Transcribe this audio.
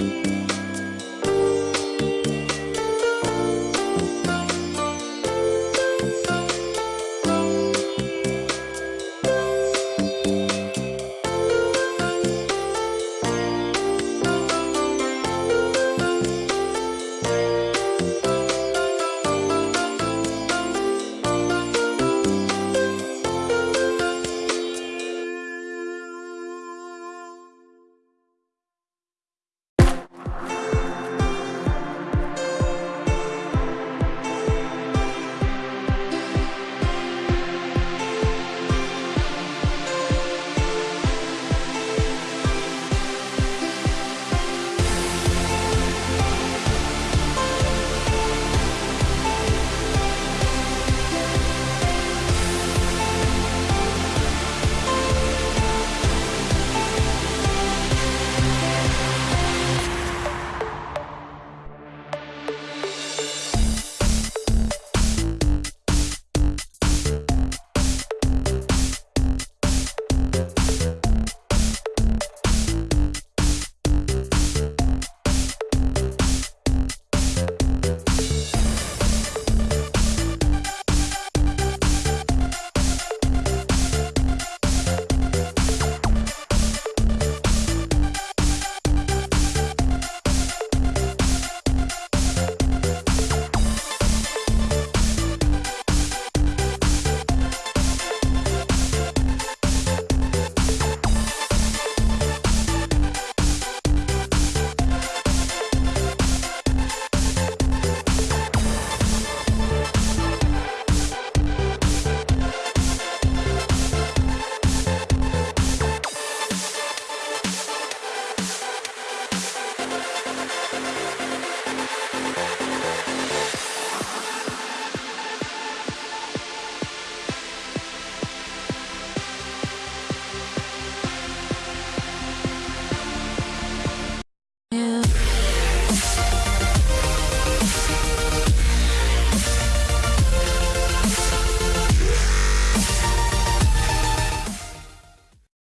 you